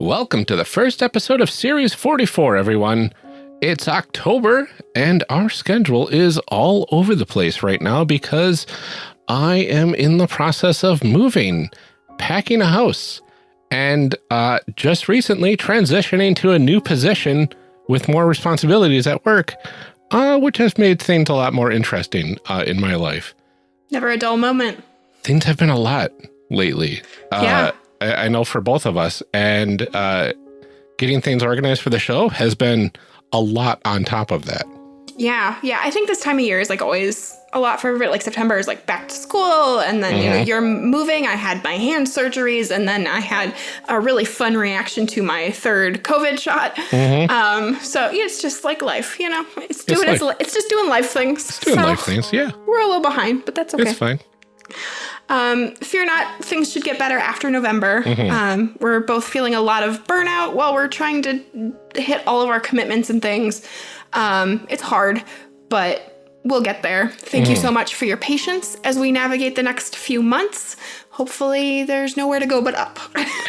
Welcome to the first episode of Series 44, everyone. It's October, and our schedule is all over the place right now because I am in the process of moving, packing a house, and uh, just recently transitioning to a new position with more responsibilities at work, uh, which has made things a lot more interesting uh, in my life. Never a dull moment. Things have been a lot lately. Yeah. I, I know for both of us, and uh, getting things organized for the show has been a lot on top of that. Yeah, yeah. I think this time of year is like always a lot for everybody. Like September is like back to school, and then you know you're moving. I had my hand surgeries, and then I had a really fun reaction to my third COVID shot. Um, so yeah, it's just like life, you know. It's doing it's, life. it's just doing life things. It's doing So life things, yeah. We're a little behind, but that's okay. It's fine. Um, fear not, things should get better after November. Mm-hmm. Um, we're both feeling a lot of burnout while we're trying to hit all of our commitments and things. Um, it's hard, but we'll get there. Thank Mm-hmm. you so much for your patience as we navigate the next few months. Hopefully, there's nowhere to go but up.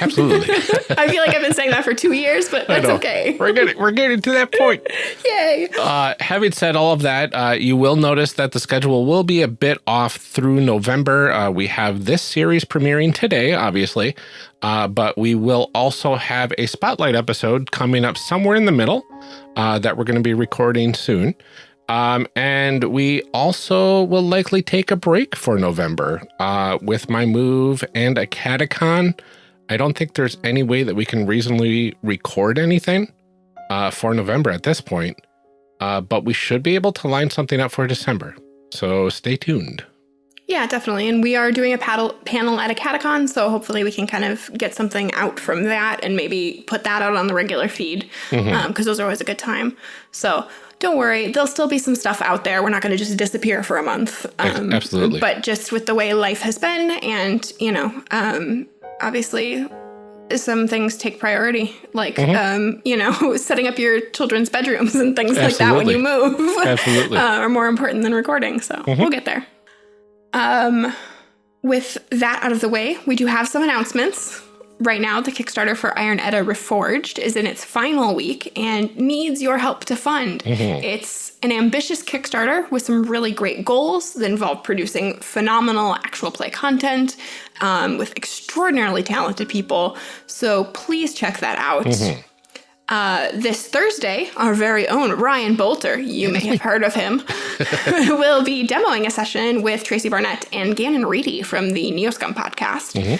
Absolutely. I feel like I've been saying that for two years, but that's okay. we're getting we're getting to that point. Yay! Uh, having said all of that, uh, you will notice that the schedule will be a bit off through November. Uh, we have this series premiering today, obviously, uh, but we will also have a spotlight episode coming up somewhere in the middle uh, that we're going to be recording soon. Um, and we also will likely take a break for November uh, with my move and a catacon. I don't think there's any way that we can reasonably record anything uh, for November at this point. Uh, but we should be able to line something up for December. So stay tuned. Yeah, definitely. And we are doing a paddle panel at a catacon, so hopefully we can kind of get something out from that and maybe put that out on the regular feed because those are always a good time. So don't worry, there'll still be some stuff out there. We're not going to just disappear for a month. Um, absolutely. But just with the way life has been, and you know, um, obviously. Some things take priority, like um, you know, setting up your children's bedrooms and things like that when you move. Absolutely. uh, are more important than recording. So we'll get there. Um, with that out of the way, we do have some announcements. Right now, the Kickstarter for Iron Edda Reforged is in its final week and needs your help to fund. It's an ambitious Kickstarter with some really great goals that involve producing phenomenal actual play content um, with extraordinarily talented people. So please check that out. Uh, this Thursday, our very own Ryan Bolter, you may have heard of him, will be demoing a session with Tracy Barnett and Gannon Reedy from the Neoscum podcast.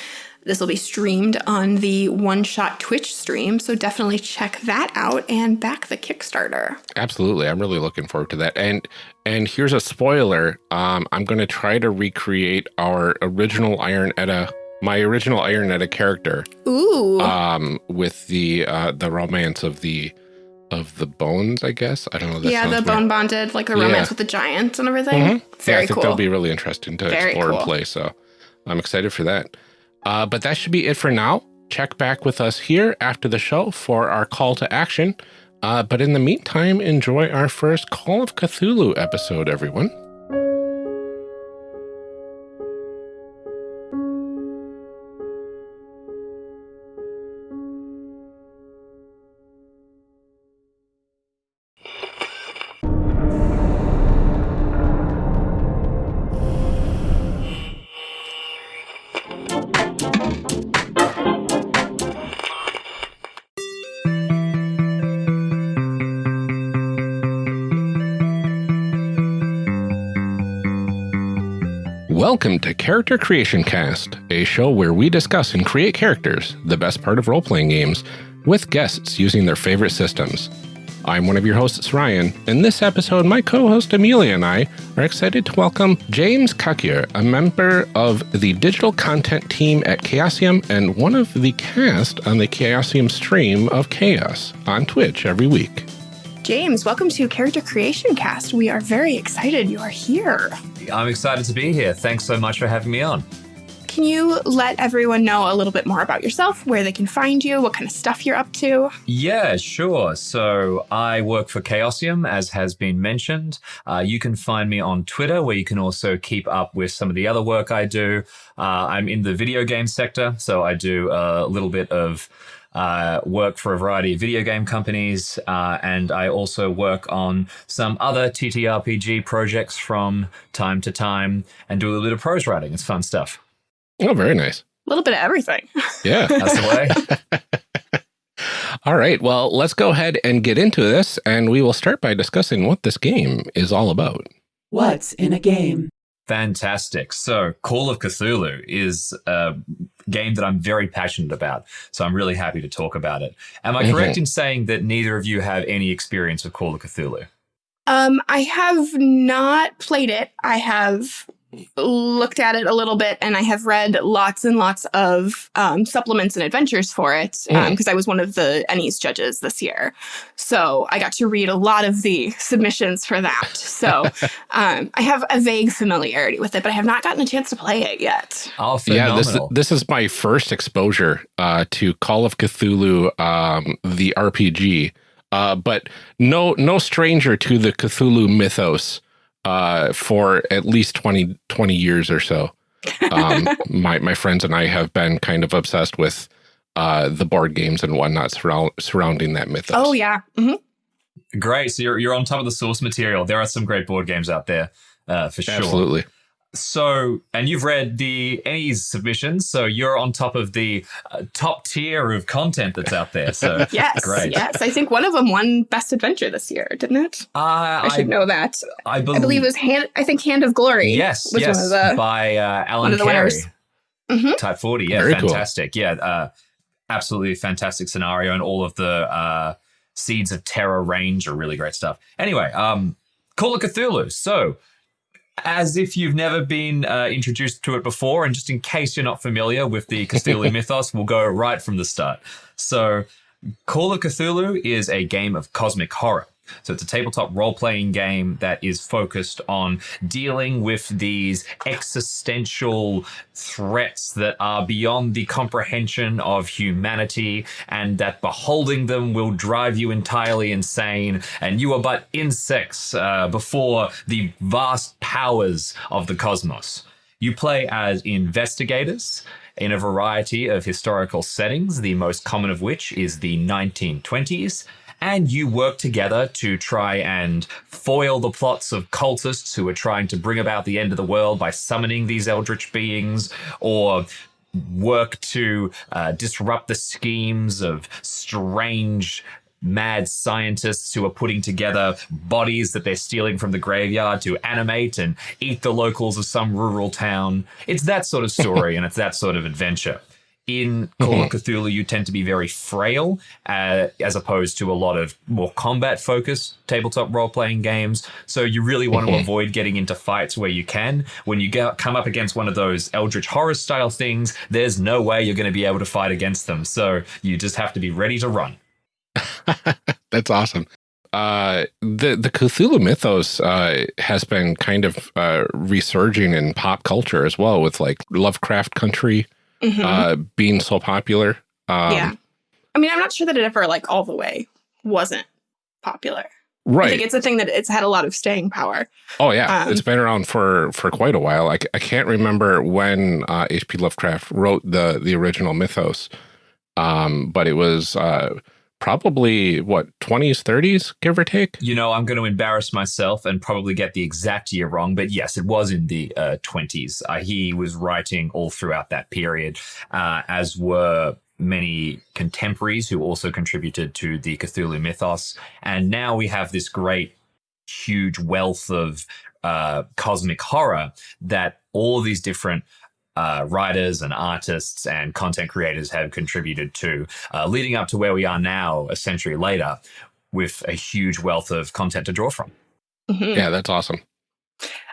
This will be streamed on the One Shot Twitch stream, so definitely check that out and back the Kickstarter. Absolutely. I'm really looking forward to that. And and here's a spoiler. Um, I'm going to try to recreate our original Iron Edda, my original Iron Edda character, Ooh, um, with the uh, the romance of the of the bones. I guess I don't know. Yeah, the weird. bone bonded, like the romance Yeah. With the giants and everything. Yeah, Very I think cool. that'll be really interesting to Very explore and play. So I'm excited for that. Uh, but that should be it for now. Check back with us here after the show for our call to action. Uh, but in the meantime, enjoy our first Call of Cthulhu episode, everyone. Welcome to Character Creation Cast, a show where we discuss and create characters, the best part of role playing games, with guests using their favorite systems. I'm one of your hosts, Ryan. In this episode, my co host Amelia and I are excited to welcome James Coquillat, a member of the digital content team at Chaosium and one of the cast on the Chaosium stream of Chaos on Twitch every week. James, welcome to Character Creation Cast. We are very excited you are here. I'm excited to be here. Thanks so much for having me on. can you let everyone know a little bit more about yourself, where they can find you, what kind of stuff you're up to? Yeah, sure. So I work for Chaosium, as has been mentioned. Uh, you can find me on Twitter, where you can also keep up with some of the other work I do. Uh, I'm in the video game sector, so I do a little bit of uh, work for a variety of video game companies, uh, and I also work on some other TTRPG projects from time to time and do a little bit of prose writing. It's fun stuff. Oh, very nice. A little bit of everything. Yeah. That's the way. all right. Well, let's go ahead and get into this, and we will start by discussing what this game is all about. What's in a game? Fantastic. So, Call of Cthulhu is a game that I'm very passionate about. So, I'm really happy to talk about it. Am I correct in saying that neither of you have any experience with Call of Cthulhu? Um, I have not played it. I have looked at it a little bit and I have read lots and lots of um, supplements and adventures for it because um, I was one of the ENnies judges this year. So I got to read a lot of the submissions for that. So um, I have a vague familiarity with it, but I have not gotten a chance to play it yet. Oh, phenomenal. Yeah, this is, this is my first exposure uh, to Call of Cthulhu, um, the RPG, uh, but no no stranger to the Cthulhu mythos uh, for at least 20, 20 years or so. Um, my, my friends and I have been kind of obsessed with uh, the board games and whatnot surround, surrounding that mythos. Oh, yeah. Mm -hmm. Great. So you're, you're on top of the source material. There are some great board games out there uh, for sure. Absolutely. So, and you've read the ENnies submissions, so you're on top of the uh, top tier of content that's out there. So, yes, great. yes, I think one of them won Best Adventure this year, didn't it? Uh, I should I, know that. I, be I, believe it was Hand. I think Hand of Glory. Yes, was yes, the, by uh, Alan Carey. Mm -hmm. Type forty, yeah, Very fantastic, cool. yeah, uh, absolutely fantastic scenario, and all of the uh, Seeds of Terror range are really great stuff. Anyway, um, Call of Cthulhu. So as if you've never been uh, introduced to it before, and just in case you're not familiar with the Cthulhu mythos, we'll go right from the start. So, Call of Cthulhu is a game of cosmic horror. So it's a tabletop role-playing game that is focused on dealing with these existential threats that are beyond the comprehension of humanity and that beholding them will drive you entirely insane and you are but insects uh, before the vast powers of the cosmos. You play as investigators in a variety of historical settings, the most common of which is the 1920s, and you work together to try and foil the plots of cultists who are trying to bring about the end of the world by summoning these eldritch beings, or work to uh, disrupt the schemes of strange mad scientists who are putting together bodies that they're stealing from the graveyard to animate and eat the locals of some rural town. It's that sort of story and it's that sort of adventure in Call of Cthulhu, you tend to be very frail, uh, as opposed to a lot of more combat focused tabletop role playing games. So you really want to avoid getting into fights where you can. When you get, come up against one of those Eldritch horror style things, there's no way you're going to be able to fight against them. So you just have to be ready to run. That's awesome. Uh, the the Cthulhu mythos uh, has been kind of uh, resurging in pop culture as well, with like Lovecraft Country mm -hmm. uh, being so popular. Um, yeah. I mean, I'm not sure that it ever like all the way wasn't popular. Right. I think it's a thing that it's had a lot of staying power. Oh yeah, um, it's been around for for quite a while. I, I can't remember when uh, H.P. Lovecraft wrote the the original mythos, um, but it was uh, probably what 20s 30s give or take? You know i'm going to embarrass myself and probably get the exact year wrong but yes it was in the uh, 20s uh, he was writing all throughout that period uh, as were many contemporaries who also contributed to the cthulhu mythos. And now we have this great huge wealth of uh, cosmic horror that all these different uh, writers and artists and content creators have contributed to, uh, leading up to where we are now, a century later, with a huge wealth of content to draw from. Mm -hmm. Yeah, that's awesome.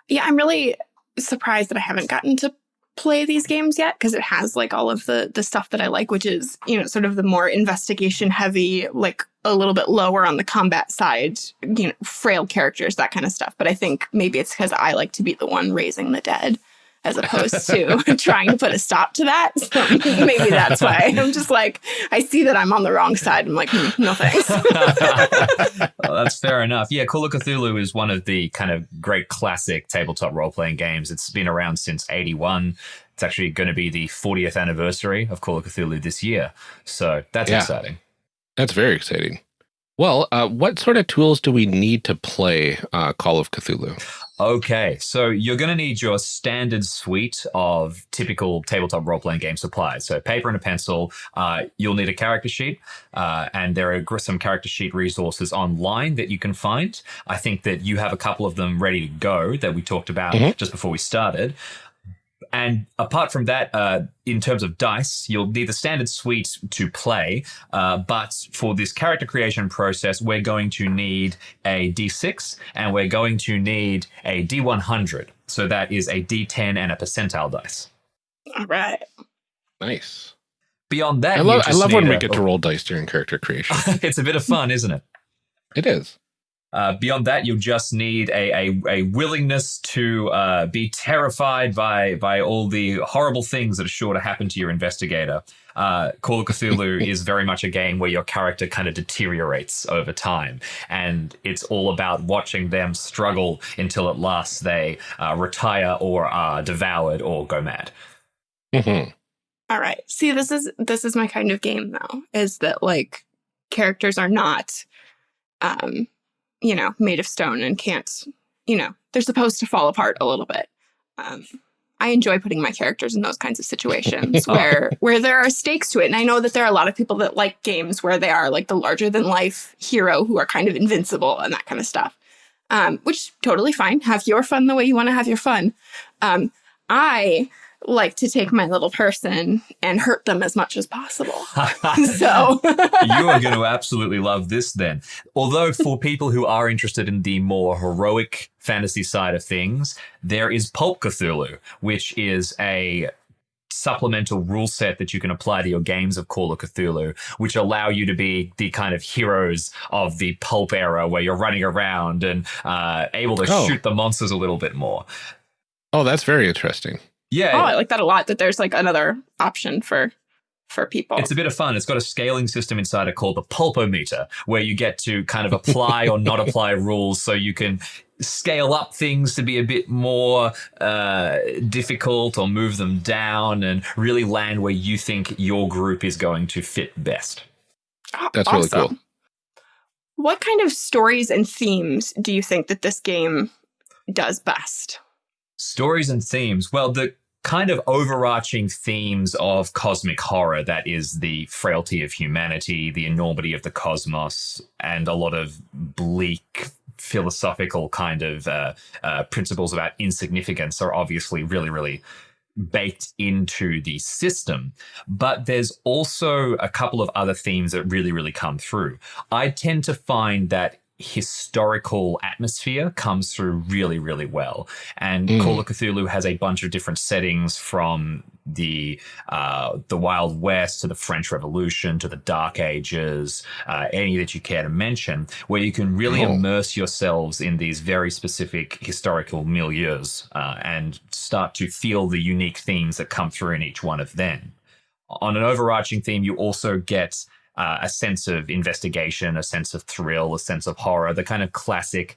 Yeah, I'm really surprised that I haven't gotten to play these games yet because it has like all of the the stuff that I like, which is you know sort of the more investigation heavy, like a little bit lower on the combat side, you know, frail characters, that kind of stuff. But I think maybe it's because I like to be the one raising the dead as opposed to trying to put a stop to that. So maybe that's why I'm just like, I see that I'm on the wrong side. I'm like, hmm, no thanks. well, that's fair enough. Yeah, Call of Cthulhu is one of the kind of great classic tabletop role playing games. It's been around since 81. It's actually going to be the 40th anniversary of Call of Cthulhu this year. So that's Yeah. exciting. That's very exciting. Well, uh, what sort of tools do we need to play uh, Call of Cthulhu? Okay, so you're going to need your standard suite of typical tabletop role playing game supplies. So, paper and a pencil. Uh, you'll need a character sheet, uh, and there are some character sheet resources online that you can find. I think that you have a couple of them ready to go that we talked about Mhm. just before we started. And apart from that, uh, in terms of dice, you'll need the standard suite to play. Uh, but for this character creation process, we're going to need a D6 and we're going to need a D100. So that is a D10 and a percentile dice. All right. Nice. Beyond that, I you love I just love when need we get to roll dice during character creation. it's a bit of fun, isn't it? it is. Uh, beyond that, you'll just need a, a, a willingness to uh, be terrified by by all the horrible things that are sure to happen to your investigator. Uh, Call of Cthulhu is very much a game where your character kind of deteriorates over time, and it's all about watching them struggle until at last they uh, retire or are devoured or go mad. Mhm. All right. See, this is this is my kind of game though, is that like characters are not um, you know, made of stone and can't, you know, they're supposed to fall apart a little bit. Um I enjoy putting my characters in those kinds of situations where where there are stakes to it. And I know that there are a lot of people that like games where they are like the larger than life hero who are kind of invincible and that kind of stuff. Um, which totally fine. Have your fun the way you want to have your fun. Um, I like to take my little person and hurt them as much as possible. so you are going to absolutely love this then. Although, for people who are interested in the more heroic fantasy side of things, there is Pulp Cthulhu, which is a supplemental rule set that you can apply to your games of Call of Cthulhu, which allow you to be the kind of heroes of the pulp era where you're running around and uh, able to Oh. shoot the monsters a little bit more. Oh, that's very interesting. Yeah, oh, I like that a lot that there's like another option for for people. It's a bit of fun. It's got a scaling system inside it called the pulpometer, where you get to kind of apply or not apply rules so you can scale up things to be a bit more uh, difficult or move them down and really land where you think your group is going to fit best. Aw- That's really cool. What kind of stories and themes do you think that this game does best? Stories and themes. Well, the kind of overarching themes of cosmic horror that is the frailty of humanity, the enormity of the cosmos, and a lot of bleak philosophical kind of uh, uh, principles about insignificance are obviously really, really baked into the system. But there's also a couple of other themes that really, really come through. I tend to find that historical atmosphere comes through really, really well. And Mm. Call of Cthulhu has a bunch of different settings from the uh, the Wild West to the French Revolution to the Dark Ages, uh, any that you care to mention, where you can really Oh. immerse yourselves in these very specific historical milieus uh, and start to feel the unique themes that come through in each one of them. On an overarching theme, you also get uh, a sense of investigation, a sense of thrill, a sense of horror, the kind of classic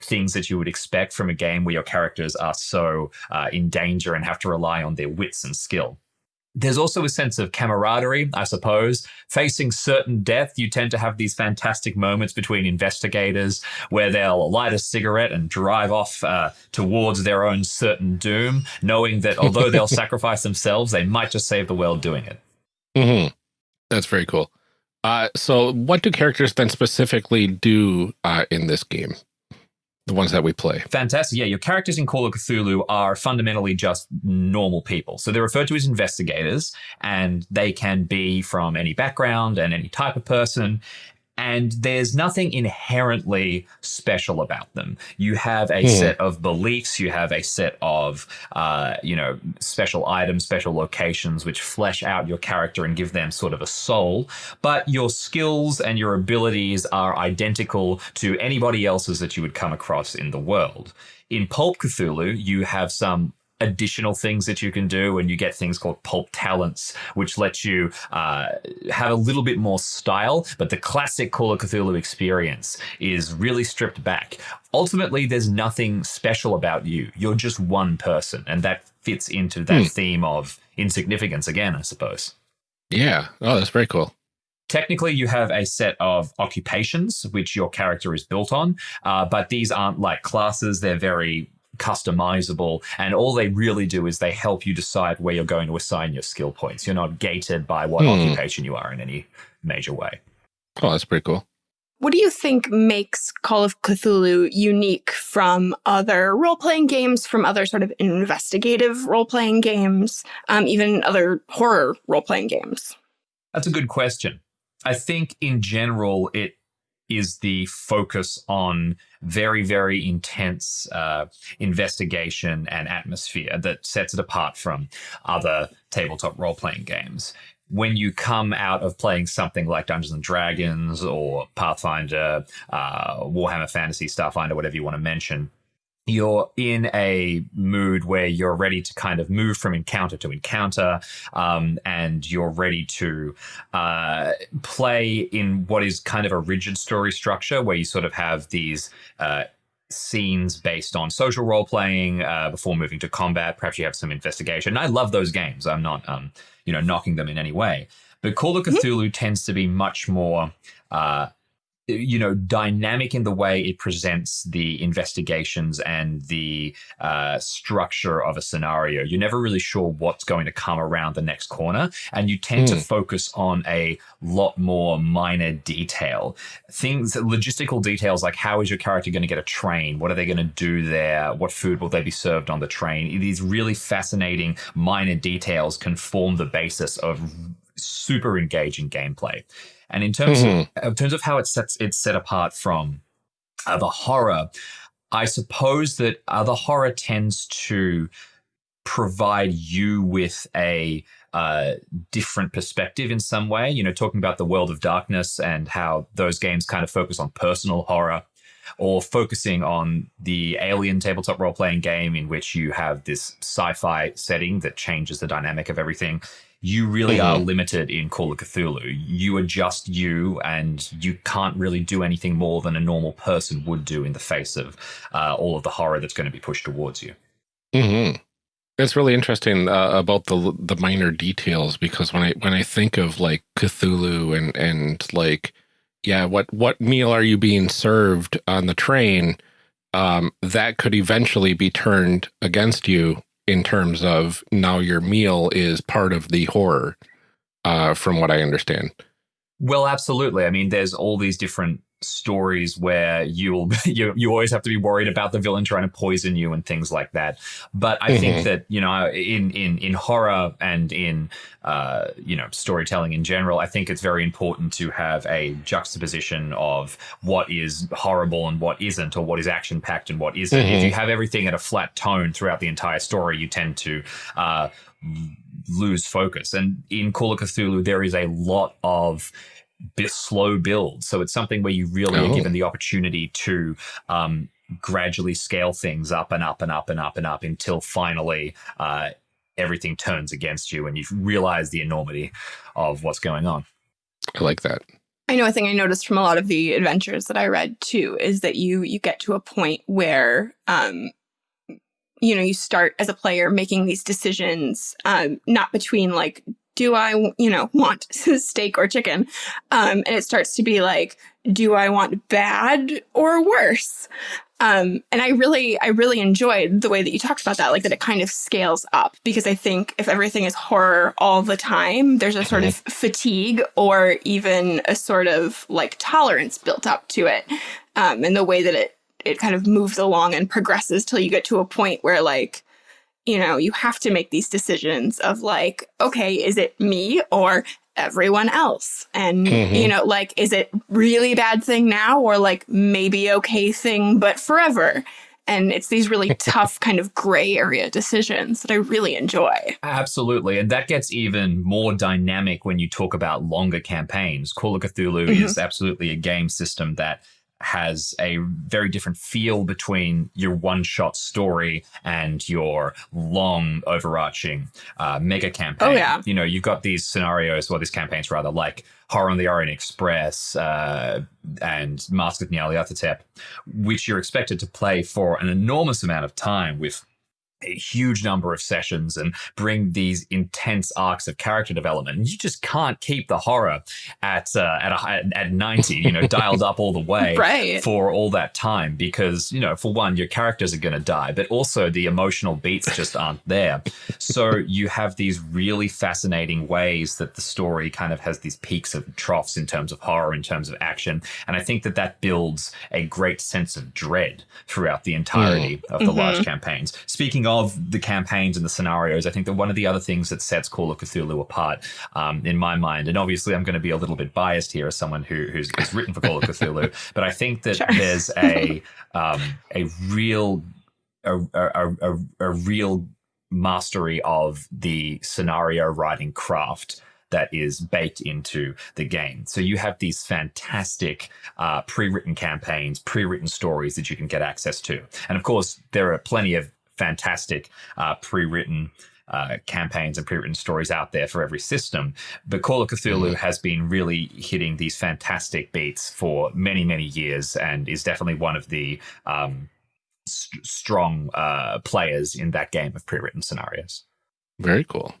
things that you would expect from a game where your characters are so uh, in danger and have to rely on their wits and skill. There's also a sense of camaraderie, I suppose. Facing certain death, you tend to have these fantastic moments between investigators where they'll light a cigarette and drive off uh, towards their own certain doom, knowing that although they'll sacrifice themselves, they might just save the world doing it. hmm That's very cool. Uh, so, what do characters then specifically do uh, in this game? The ones that we play. Fantastic. Yeah, your characters in Call of Cthulhu are fundamentally just normal people. So they're referred to as investigators, and they can be from any background and any type of person. And there's nothing inherently special about them. You have a Hmm. set of beliefs, you have a set of, uh, you know, special items, special locations, which flesh out your character and give them sort of a soul. But your skills and your abilities are identical to anybody else's that you would come across in the world. In Pulp Cthulhu, you have some additional things that you can do and you get things called pulp talents which let you uh, have a little bit more style but the classic call of cthulhu experience is really stripped back ultimately there's nothing special about you you're just one person and that fits into that Hmm. theme of insignificance again i suppose Yeah. Oh, that's very cool. Technically, you have a set of occupations which your character is built on, uh, but these aren't like classes. They're very customizable, and all they really do is they help you decide where you're going to assign your skill points. You're not gated by what Hmm. occupation you are in any major way. Oh, that's pretty cool. What do you think makes Call of Cthulhu unique from other role playing games, from other sort of investigative role playing games, um, even other horror role playing games? That's a good question. I think in general, it is the focus on very, very intense uh, investigation and atmosphere that sets it apart from other tabletop role playing games. When you come out of playing something like Dungeons and Dragons or Pathfinder, uh, Warhammer Fantasy, Starfinder, whatever you want to mention, you're in a mood where you're ready to kind of move from encounter to encounter, um, and you're ready to uh, play in what is kind of a rigid story structure where you sort of have these uh, scenes based on social role playing uh, before moving to combat. Perhaps you have some investigation. I love those games. I'm not, um, you know, knocking them in any way. But Call of Cthulhu tends to be much more. You know, dynamic in the way it presents the investigations and the uh, structure of a scenario. You're never really sure what's going to come around the next corner, and you tend to Hmm. focus on a lot more minor detail. Things, logistical details like how is your character going to get a train? What are they going to do there? What food will they be served on the train? These really fascinating minor details can form the basis of super engaging gameplay. And in terms Mhm. of in terms of how it sets it's set apart from other horror, I suppose that other horror tends to provide you with a uh, different perspective in some way. You know, talking about the world of darkness and how those games kind of focus on personal horror, or focusing on the alien tabletop role playing game in which you have this sci fi setting that changes the dynamic of everything. You really are limited in Call of Cthulhu. You are just you, and you can't really do anything more than a normal person would do in the face of uh, all of the horror that's going to be pushed towards you. hmm It's really interesting uh, about the the minor details because when I when I think of like Cthulhu and and like yeah, what what meal are you being served on the train? Um, that could eventually be turned against you in terms of now your meal is part of the horror, uh, from what I understand. Well, absolutely. I mean, there's all these different stories where you'll you you always have to be worried about the villain trying to poison you and things like that. But I think Mhm. that you know, in in in horror and in uh, you know storytelling in general, I think it's very important to have a juxtaposition of what is horrible and what isn't, or what is action packed and what isn't. If Mhm. you have everything at a flat tone throughout the entire story, you tend to uh, lose focus. And in Call of Cthulhu, there is a lot of slow build. So it's something where you really Oh. are given the opportunity to um, gradually scale things up and up and up and up and up until finally uh, everything turns against you and you realize the enormity of what's going on. I like that. I know a thing I noticed from a lot of the adventures that I read too is that you you get to a point where um you know you start as a player making these decisions um not between like do I you know want steak or chicken? Um and it starts to be like do I want bad or worse? Um and I really I really enjoyed the way that you talked about that like that it kind of scales up because I think if everything is horror all the time there's a sort of fatigue or even a sort of like tolerance built up to it um and the way that it it kind of moves along and progresses till you get to a point where like you know you have to make these decisions of like okay is it me or everyone else and Mhm. you know like is it really bad thing now or like maybe okay thing but forever and it's these really tough kind of gray area decisions that i really enjoy Absolutely. And that gets even more dynamic when you talk about longer campaigns. Call of Cthulhu Mhm. is absolutely a game system that has a very different feel between your one-shot story and your long, overarching uh, mega campaign. Oh, yeah. You know, you've got these scenarios, or these campaigns rather, like Horror on the Orient Express uh, and Mask of Nyarlathotep, which you're expected to play for an enormous amount of time with a huge number of sessions and bring these intense arcs of character development. And you just can't keep the horror at uh, at a, at 90, you know, dialed up all the way Right. for all that time because, you know, for one, your characters are going to die, but also the emotional beats just aren't there. So you have these really fascinating ways that the story kind of has these peaks and troughs in terms of horror, in terms of action. And I think that that builds a great sense of dread throughout the entirety of the large campaigns. Speaking of the campaigns and the scenarios, I think that one of the other things that sets Call of Cthulhu apart, um, in my mind, and obviously I'm going to be a little bit biased here as someone who, who's, who's written for Call of Cthulhu, but I think that Sure. there's a um, a real a, a, a, a real mastery of the scenario writing craft that is baked into the game. So you have these fantastic uh, pre-written campaigns, pre-written stories that you can get access to, and of course there are plenty of fantastic uh, pre-written. Uh, campaigns and pre-written stories out there for every system, but Call of Cthulhu has been really hitting these fantastic beats for many, many years, and is definitely one of the um, st- strong uh, players in that game of pre-written scenarios. Very cool.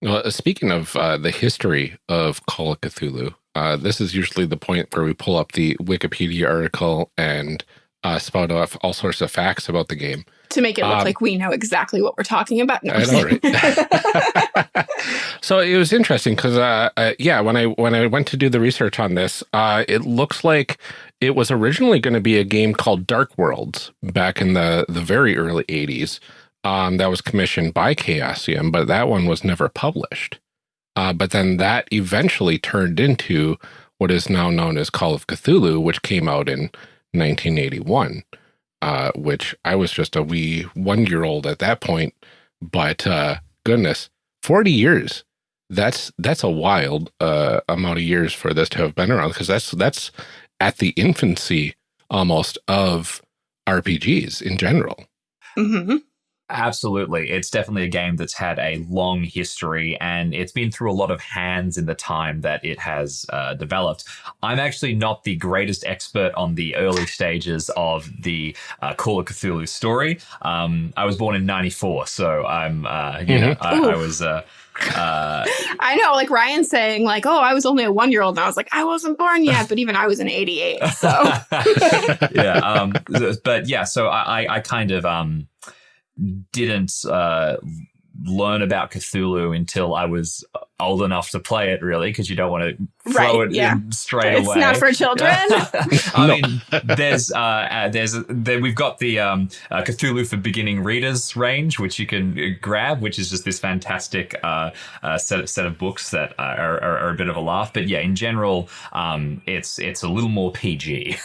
Well, uh, speaking of uh, the history of Call of Cthulhu, uh, this is usually the point where we pull up the Wikipedia article and uh, spout off all sorts of facts about the game. To make it look Um, like we know exactly what we're talking about. No, I know, right? so it was interesting because, uh, uh, yeah, when I when I went to do the research on this, uh, it looks like it was originally going to be a game called Dark Worlds back in the the very early '80s. Um, that was commissioned by Chaosium, but that one was never published. Uh, but then that eventually turned into what is now known as Call of Cthulhu, which came out in 1981. Uh, which I was just a wee one year old at that point. But uh, goodness, 40 years. That's that's a wild uh, amount of years for this to have been around because that's that's at the infancy almost of RPGs in general. hmm Absolutely. It's definitely a game that's had a long history and it's been through a lot of hands in the time that it has uh, developed. I'm actually not the greatest expert on the early stages of the uh, Call of Cthulhu story. Um, I was born in 94, so I'm, uh, you know, I, I was. Uh, uh, I know, like Ryan saying, like, "Oh, I was only a one year old," and I was like, "I wasn't born yet," but even I was in '88, so yeah. Um, but yeah, so I, I- I kind of um, didn't uh, learn about Cthulhu until I was old enough to play it, really, because you don't want to throw Right, it yeah. in straight it's away. not for children. I mean, there's uh, uh, there's there, we've got the um, uh, Cthulhu for beginning readers range, which you can uh, grab, which is just this fantastic uh, uh, set of, set of books that are, are, are a bit of a laugh. But yeah, in general, um, it's it's a little more PG.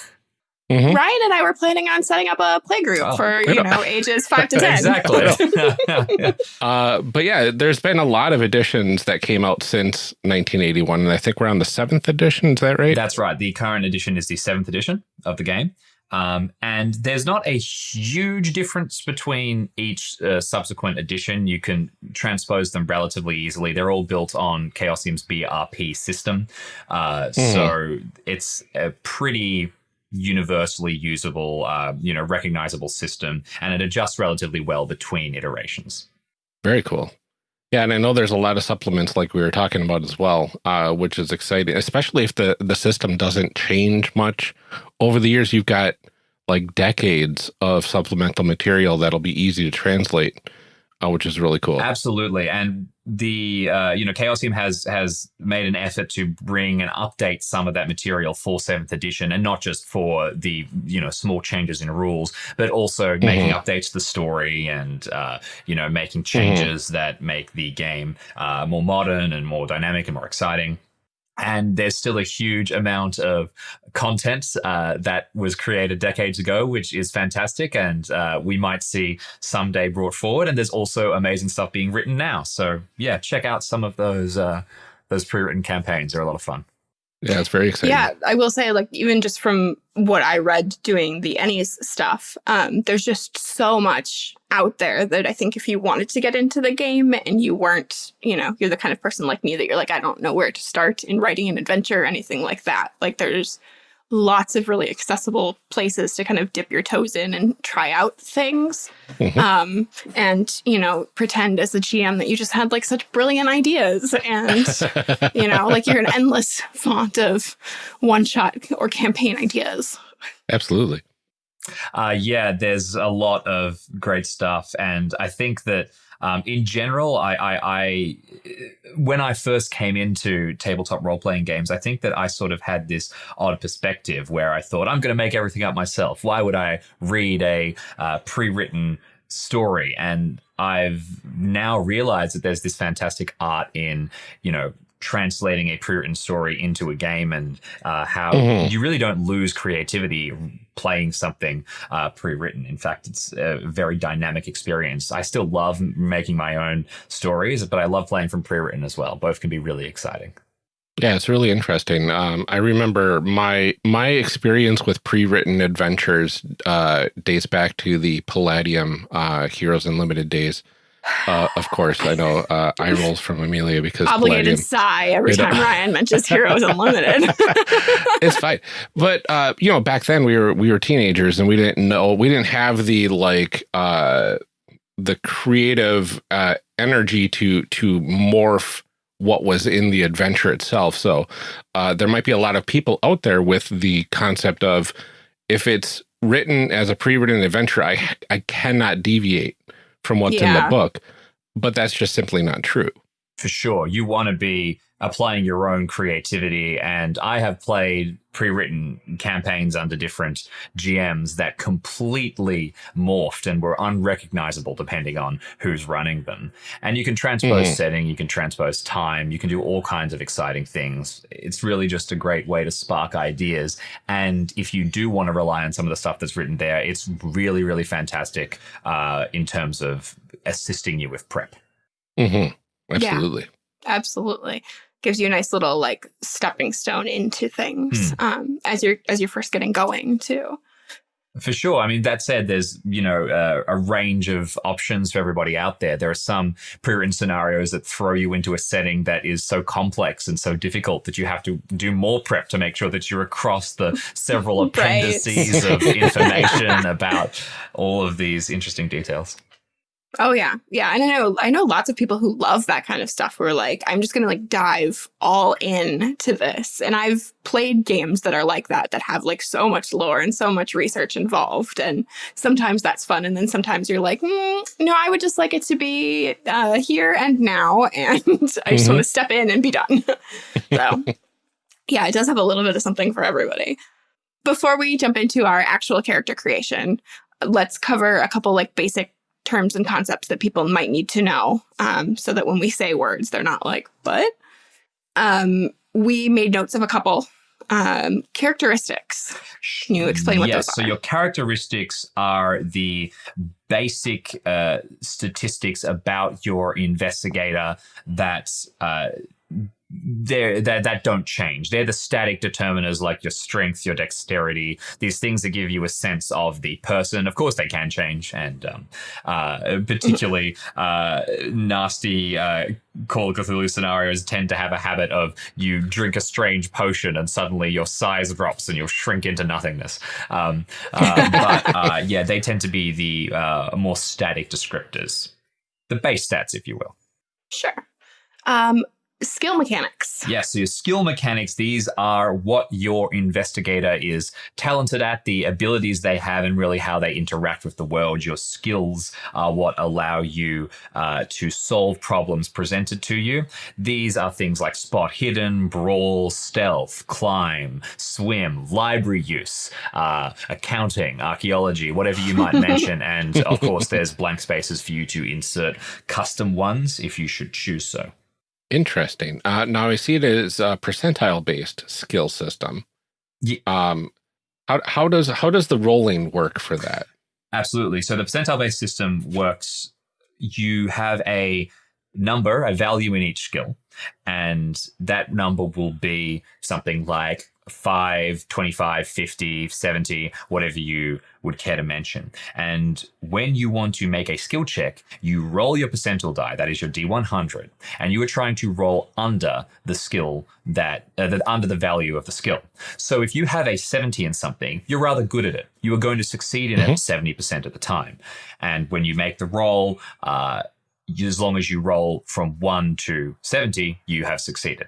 Mhm. Ryan and I were planning on setting up a playgroup Oh. for you know ages five to ten. exactly. Uh, but yeah, there's been a lot of editions that came out since 1981, and I think we're on the seventh edition. Is that right? That's right. The current edition is the seventh edition of the game. Um, and there's not a huge difference between each uh, subsequent edition. You can transpose them relatively easily. They're all built on Chaosium's BRP system. Uh, So it's a pretty universally usable, uh, you know, recognizable system, and it adjusts relatively well between iterations. Very cool. Yeah, and I know there's a lot of supplements like we were talking about as well, uh, which is exciting, especially if the, the system doesn't change much. Over the years, you've got like decades of supplemental material that'll be easy to translate, uh, which is really cool. Absolutely, and the uh, you know Chaosium has has made an effort to bring and update some of that material for seventh edition, and not just for the you know small changes in rules, but also making updates to the story and uh, you know making changes that make the game uh, more modern and more dynamic and more exciting. And there's still a huge amount of content uh, that was created decades ago, which is fantastic, and uh, we might see someday brought forward. And there's also amazing stuff being written now. So yeah, check out some of those uh, those pre-written campaigns; they're a lot of fun. Yeah, it's very exciting. Yeah, I will say, like, even just from what I read doing the Ennies stuff, um, there's just so much out there that I think if you wanted to get into the game and you weren't, you know, you're the kind of person like me that you're like, I don't know where to start in writing an adventure or anything like that. Like, there's lots of really accessible places to kind of dip your toes in and try out things. Mhm. Um, and, you know, pretend as a GM that you just had like such brilliant ideas and, you know, like you're an endless font of one shot or campaign ideas. Absolutely. Uh, yeah, there's a lot of great stuff, and I think that um, in general, I, I, I, when I first came into tabletop role playing games, I think that I sort of had this odd perspective where I thought I'm going to make everything up myself. Why would I read a uh, pre-written story? And I've now realized that there's this fantastic art in, you know, translating a pre-written story into a game and uh, how Mhm. you really don't lose creativity playing something uh, pre-written. In fact, it's a very dynamic experience. I still love making my own stories, but I love playing from pre-written as well. Both can be really exciting. Yeah, it's really interesting. Um, I remember my my experience with pre-written adventures uh, dates back to the Palladium uh, Heroes Unlimited days. Uh, of course, I know uh, eye rolls from Amelia because Obligated Palladium. sigh every You know. time Ryan mentions Heroes Unlimited. it's fine. But uh, you know, back then we were we were teenagers and we didn't know we didn't have the like uh the creative uh energy to to morph what was in the adventure itself. So uh there might be a lot of people out there with the concept of if it's written as a pre-written adventure, I I cannot deviate from what's in the book. But that's just simply not true. For sure. You want to be applying your own creativity. And I have played pre written campaigns under different GMs that completely morphed and were unrecognizable depending on who's running them. And you can transpose Mhm. setting, you can transpose time, you can do all kinds of exciting things. It's really just a great way to spark ideas. And if you do want to rely on some of the stuff that's written there, it's really, really fantastic uh, in terms of assisting you with prep. hmm Absolutely. Absolutely. Gives you a nice little like stepping stone into things um, as you're as you're first getting going too. For sure. I mean, that said, there's, you know, uh, a range of options for everybody out there. There are some pre-written scenarios that throw you into a setting that is so complex and so difficult that you have to do more prep to make sure that you're across the several appendices of information about all of these interesting details. Oh yeah. Yeah. And I know I know lots of people who love that kind of stuff who are like, I'm just gonna like dive all in to this. And I've played games that are like that, that have like so much lore and so much research involved. And sometimes that's fun. And then sometimes you're like, mm, no, I would just like it to be uh, here and now. And I just Mhm. want to step in and be done. so yeah, it does have a little bit of something for everybody. Before we jump into our actual character creation, let's cover a couple like basic terms and concepts that people might need to know um, so that when we say words, they're not like, what? Um, we made notes of a couple um, characteristics. Can you explain what yes, those so your characteristics are the basic uh, statistics about your investigator that uh, they're, that that don't change. They're the static determiners like your strength, your dexterity, these things that give you a sense of the person. Of course, they can change, and um, uh, particularly uh, nasty uh, Call of Cthulhu scenarios tend to have a habit of you drink a strange potion and suddenly your size drops and you'll shrink into nothingness. Um, uh, but uh, yeah, they tend to be the uh, more static descriptors, the base stats, if you will. Sure. Um, skill mechanics. Yes, so your skill mechanics, these are what your investigator is talented at, the abilities they have, and really how they interact with the world. Your skills are what allow you uh, to solve problems presented to you. These are things like spot hidden, brawl, stealth, climb, swim, library use, uh, accounting, archaeology, whatever you might mention. And of course, there's blank spaces for you to insert custom ones if you should choose so. Interesting. Uh, now I see it as a percentile based skill system. Yeah. Um, how how does how does the rolling work for that? Absolutely. So the percentile based system works. You have a number, a value in each skill. And that number will be something like 5, 25, 50, 70, whatever you would care to mention. And when you want to make a skill check, you roll your percentile die, that is your D100, and you are trying to roll under the skill that, uh, that under the value of the skill. So if you have a 70 in something, you're rather good at it. You are going to succeed in it 70% of the time. And when you make the roll, uh, as long as you roll from 1 to 70, you have succeeded.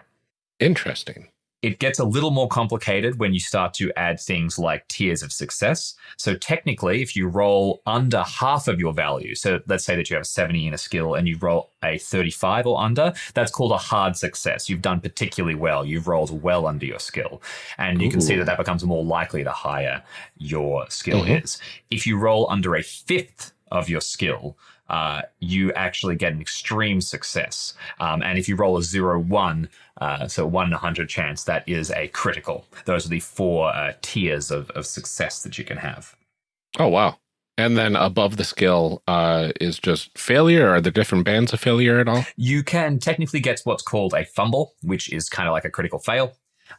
Interesting. It gets a little more complicated when you start to add things like tiers of success. So technically, if you roll under half of your value, so let's say that you have 70 in a skill and you roll a 35 or under, that's called a hard success. You've done particularly well. You've rolled well under your skill. And you can see that that becomes more likely the higher your skill Mhm. is. If you roll under a fifth of your skill, uh, you actually get an extreme success. Um, and if you roll a zero one, uh, so one in a hundred chance, that is a critical. Those are the four uh, tiers of, of success that you can have. Oh, wow. And then above the skill uh, is just failure. Are there different bands of failure at all? You can technically get what's called a fumble, which is kind of like a critical fail.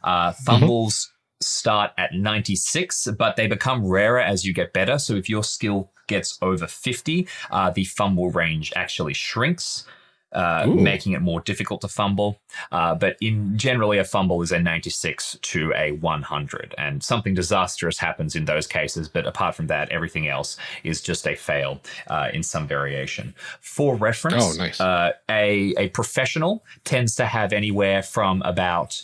Uh, fumbles start at 96, but they become rarer as you get better. So if your skill gets over 50, uh, the fumble range actually shrinks. Uh, making it more difficult to fumble, uh, but in generally a fumble is a 96 to a 100, and something disastrous happens in those cases. But apart from that, everything else is just a fail uh, in some variation. For reference, Oh, nice. uh, a a professional tends to have anywhere from about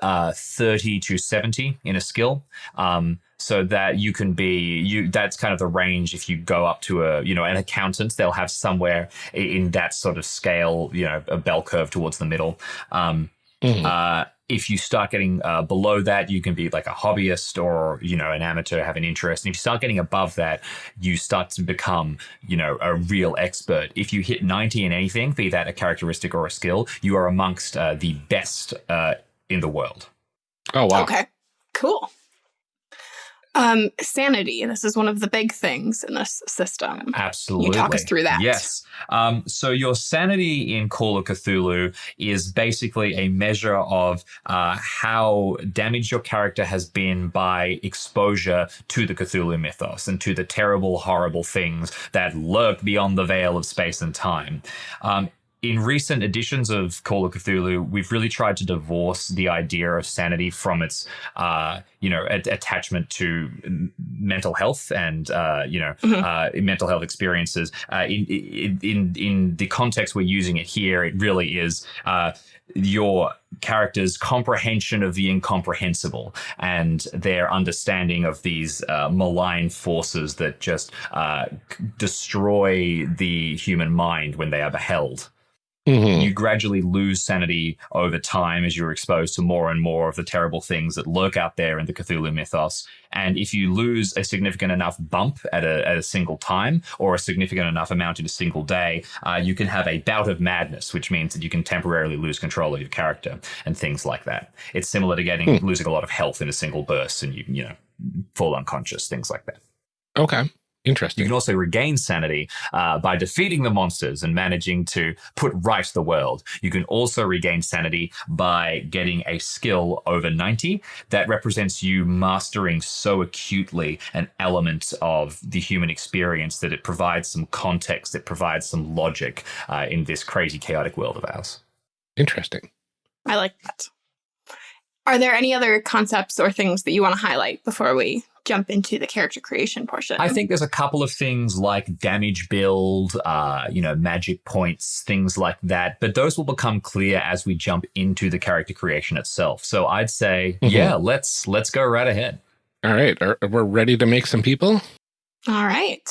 uh, 30 to 70 in a skill. Um, so that you can be you that's kind of the range if you go up to a you know an accountant they'll have somewhere in that sort of scale you know a bell curve towards the middle um, Mhm. uh, if you start getting uh, below that, you can be like a hobbyist or you know an amateur, have an interest. And if you start getting above that, you start to become you know a real expert. If you hit ninety in anything, be that a characteristic or a skill, you are amongst uh, the best uh, in the world. Oh, wow. Okay, cool. Um, sanity. This is one of the big things in this system. Absolutely. You talk us through that? Yes. Um, so your sanity in Call of Cthulhu is basically a measure of uh, how damaged your character has been by exposure to the Cthulhu mythos and to the terrible, horrible things that lurk beyond the veil of space and time. Um, in recent editions of Call of Cthulhu, we've really tried to divorce the idea of sanity from its, uh, you know, a- attachment to m- mental health and, uh, you know, Mhm. uh, mental health experiences. Uh, in, in in in the context we're using it here, it really is uh, your character's comprehension of the incomprehensible and their understanding of these uh, malign forces that just uh, destroy the human mind when they are beheld Mhm. you gradually lose sanity over time as you're exposed to more and more of the terrible things that lurk out there in the Cthulhu mythos. And if you lose a significant enough bump at a, at a single time or a significant enough amount in a single day, uh, you can have a bout of madness, which means that you can temporarily lose control of your character and things like that. It's similar to getting losing a lot of health in a single burst and you, you know, fall unconscious, things like that. Okay. You can also regain sanity uh, by defeating the monsters and managing to put right the world. You can also regain sanity by getting a skill over 90 that represents you mastering so acutely an element of the human experience that it provides some context, it provides some logic uh, in this crazy, chaotic world of ours. Interesting. I like that. Are there any other concepts or things that you want to highlight before we jump into the character creation portion? I think there's a couple of things like damage build, uh, you know, magic points, things like that. But those will become clear as we jump into the character creation itself. So I'd say, Mhm. yeah, let's let's go right ahead. All right. Are, we're ready to make some people? All right.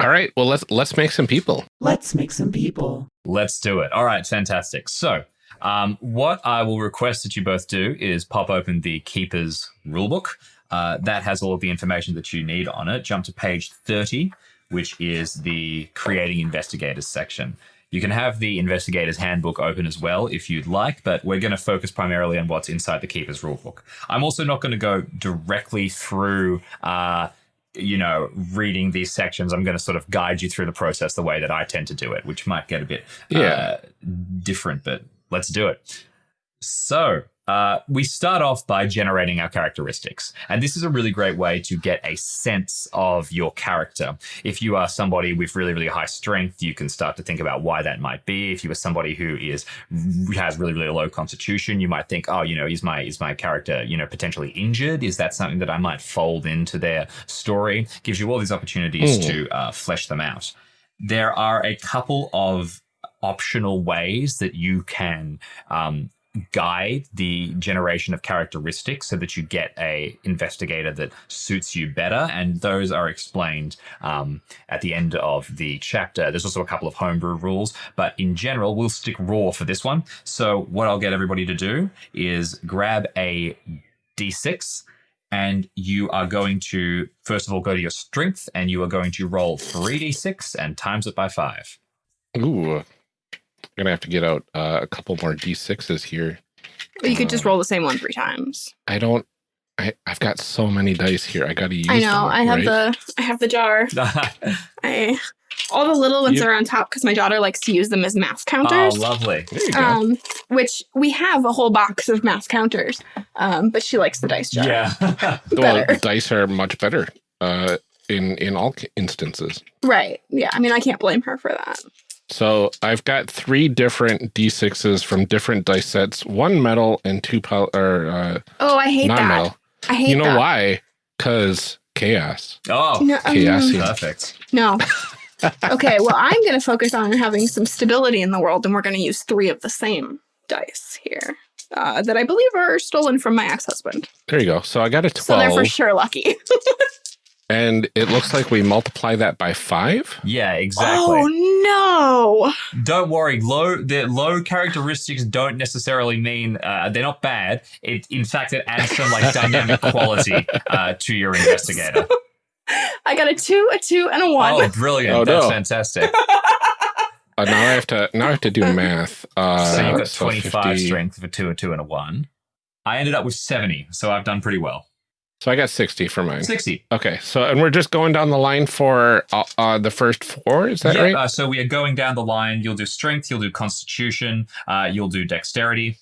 All right. Well, let's let's make some people. Let's make some people. Let's do it. All right, fantastic. So, um, what I will request that you both do is pop open the Keeper's rulebook. Uh, that has all of the information that you need on it. Jump to page 30, which is the Creating Investigators section. You can have the Investigator's Handbook open as well if you'd like, but we're going to focus primarily on what's inside the Keeper's rulebook. I'm also not going to go directly through uh, you know, reading these sections, I'm going to sort of guide you through the process the way that I tend to do it, which might get a bit Yeah. uh, different, but let's do it. So, uh, we start off by generating our characteristics. And this is a really great way to get a sense of your character. If you are somebody with really, really high strength, you can start to think about why that might be. If you are somebody who is has really, really low constitution, you might think, oh, you know, is my is my character, you know, potentially injured? Is that something that I might fold into their story? Gives you all these opportunities Hmm. to uh, flesh them out. There are a couple of optional ways that you can um, guide the generation of characteristics so that you get a investigator that suits you better. And those are explained um, at the end of the chapter. There's also a couple of homebrew rules but in general we'll stick raw for this one. So what i'll get everybody to do is grab a d6 and you are going to first of all go to your strength and you are going to roll 3d6 and times it by 5 Ooh. I'm gonna have to get out uh, a couple more d6s here. Or you could just roll the same one three times. I don't. I, I've got so many dice here. I gotta use. I know. them, I have right? the I have the jar. I all the little ones You- are on top because my daughter likes to use them as math counters. oh lovely There you go. um, which we have a whole box of math counters, um, but she likes the dice jar. yeah well, dice are much better uh, in in all instances. Right. Yeah. I mean, I can't blame her for that. So I've got three different d6s from different dice sets, one metal and two power or uh, Oh, I hate that. non-metal. I hate that You know that. why? Because chaos. oh No, um, Chaos. perfect no. okay. Well, I'm going to focus on having some stability in the world, and we're going to use three of the same dice here uh, that I believe are stolen from my ex-husband. There you go. So I got a 12. So they're for sure lucky. and it looks like we multiply that by five. Yeah, exactly. Oh no! Don't worry. Low the low characteristics don't necessarily mean uh, they're not bad. It in fact it adds some like dynamic quality uh, to your investigator. no! I got a two, a two, and a one. Oh, brilliant! Oh, That's no. fantastic. Uh, now I have to now I have to do math. Uh, so you've got so twenty five strength for two, a two, and a one. I ended up with seventy, so I've done pretty well. So I got sixty for mine. Sixty. Okay, so and we're just going down the line for uh, uh, the first four. Is that yeah. right? Uh, so we are going down the line. You'll do strength. You'll do constitution. Uh, you'll do dexterity.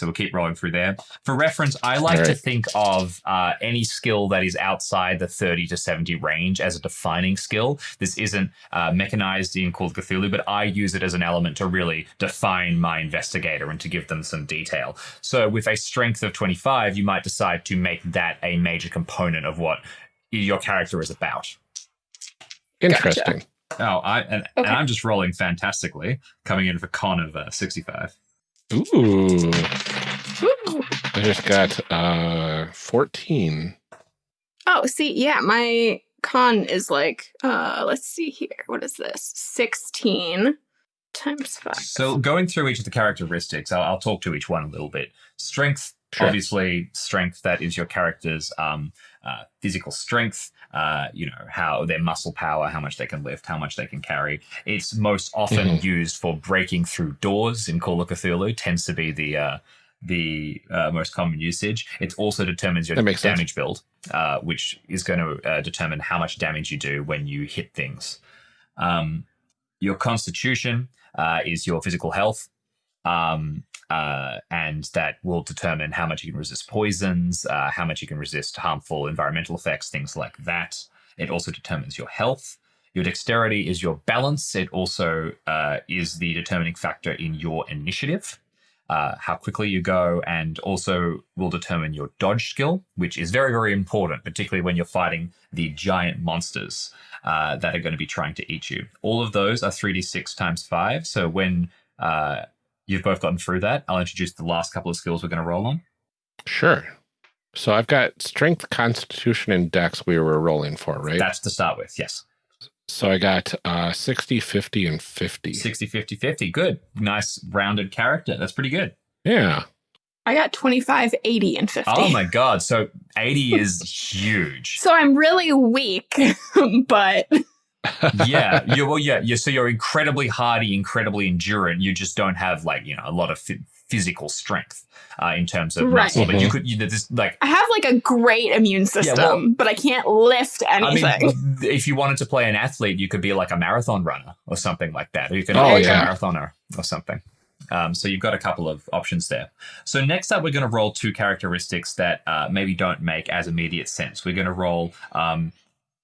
So we'll keep rolling through there. For reference, I like to think of uh, any skill that is outside the 30 to 70 range as a defining skill. This isn't uh, mechanized in Call of Cthulhu, but I use it as an element to really define my investigator and to give them some detail. So with a strength of 25, you might decide to make that a major component of what your character is about. Interesting. Oh, I and, and I'm just rolling fantastically, coming in for con of uh, 65. Ooh, Woo. I just got uh fourteen. Oh, see, yeah, my con is like, uh, let's see here. What is this? 16 times 5. So going through each of the characteristics, I'll, I'll talk to each one a little bit. Strength, Sure. obviously, strength that is your character's um, uh, physical strength. Uh, you know how their muscle power, how much they can lift, how much they can carry. It's most often Mhm. used for breaking through doors in Call of Cthulhu. Tends to be the uh, the uh, most common usage. It also determines your makes sense. damage build, uh, which is going to uh, determine how much damage you do when you hit things. Um, your constitution uh, is your physical health, um, uh, and that will determine how much you can resist poisons, uh, how much you can resist harmful environmental effects, things like that. It also determines your health. Your dexterity is your balance. It also uh, is the determining factor in your initiative, uh, how quickly you go, and also will determine your dodge skill, which is very, very important, particularly when you're fighting the giant monsters uh, that are going to be trying to eat you. All of those are 3d6 times 5. So when uh, you've both gotten through that, I'll introduce the last couple of skills we're going to roll on. Sure. So I've got strength, constitution, and dex we were rolling for, right? That's to start with, yes. so I got uh 60, 50, and 50. 60, 50, 50. Good. Nice rounded character. That's pretty good. Yeah. I got 25, 80, and 50. Oh my God. So 80 is huge. So I'm really weak, but yeah. You, well, yeah. you so you're incredibly hardy, incredibly endurant. You just don't have like, you know, a lot of phy- physical strength uh, in terms of Right. muscle. But you Mhm. could, you, this like. I have like a great immune system, well- but I can't lift I anything. mean, if you wanted to play an athlete, you could be like a marathon runner or something like that. Or you can Oh, be yeah. a marathoner or something. Um, so you've got a couple of options there. So next up, we're going to roll two characteristics that uh, maybe don't make as immediate sense. We're going to roll um,